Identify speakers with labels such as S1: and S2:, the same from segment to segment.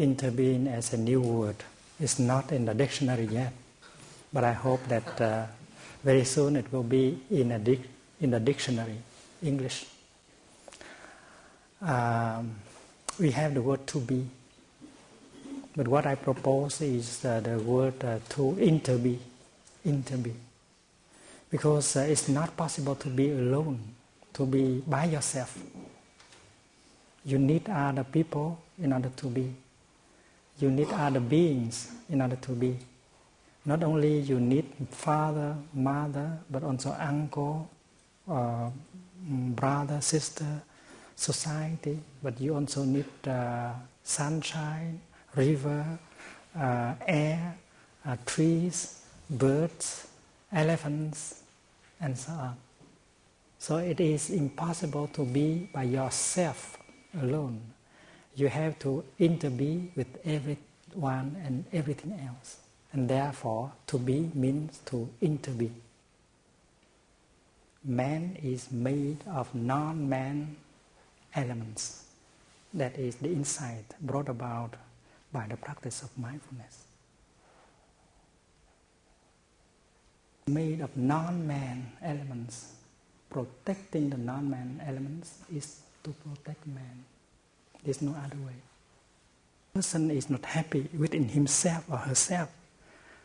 S1: interbeing as a new word. It's not in the dictionary yet, but I hope that uh, very soon it will be in, a in the dictionary, English. Um, we have the word to be, but what I propose is uh, the word uh, to interbe, interbe, because uh, it's not possible to be alone, to be by yourself. You need other people in order to be. You need other beings in order to be. Not only you need father, mother, but also uncle, uh, brother, sister, society. But you also need uh, sunshine, river, uh, air, uh, trees, birds, elephants, and so on. So it is impossible to be by yourself alone. You have to interbe with everyone and everything else. And therefore, to be means to interbe. Man is made of non man elements. That is the insight brought about by the practice of mindfulness. Made of non man elements. Protecting the non man elements is to protect man. There's no other way. Person is not happy within himself or herself.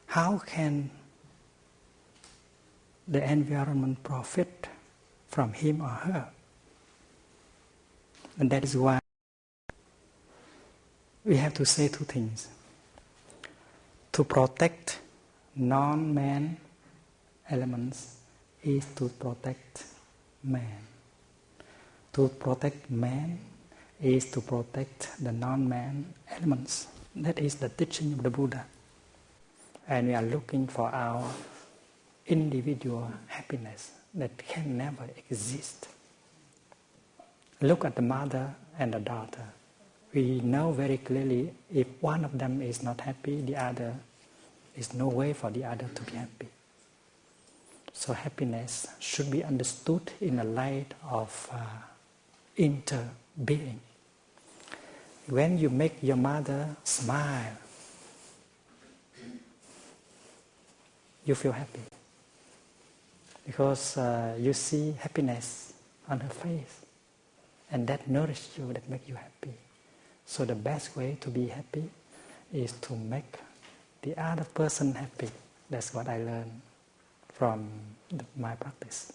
S1: How can the environment profit from him or her? And that is why we have to say two things. To protect non man elements is to protect man. To protect man is to protect the non man elements. That is the teaching of the Buddha. And we are looking for our individual happiness that can never exist. Look at the mother and the daughter. We know very clearly if one of them is not happy, the other is no way for the other to be happy. So happiness should be understood in the light of uh, interbeing. When you make your mother smile, you feel happy. Because uh, you see happiness on her face. And that nourishes you that makes you happy. So the best way to be happy is to make the other person happy. That's what i learned from the, my practice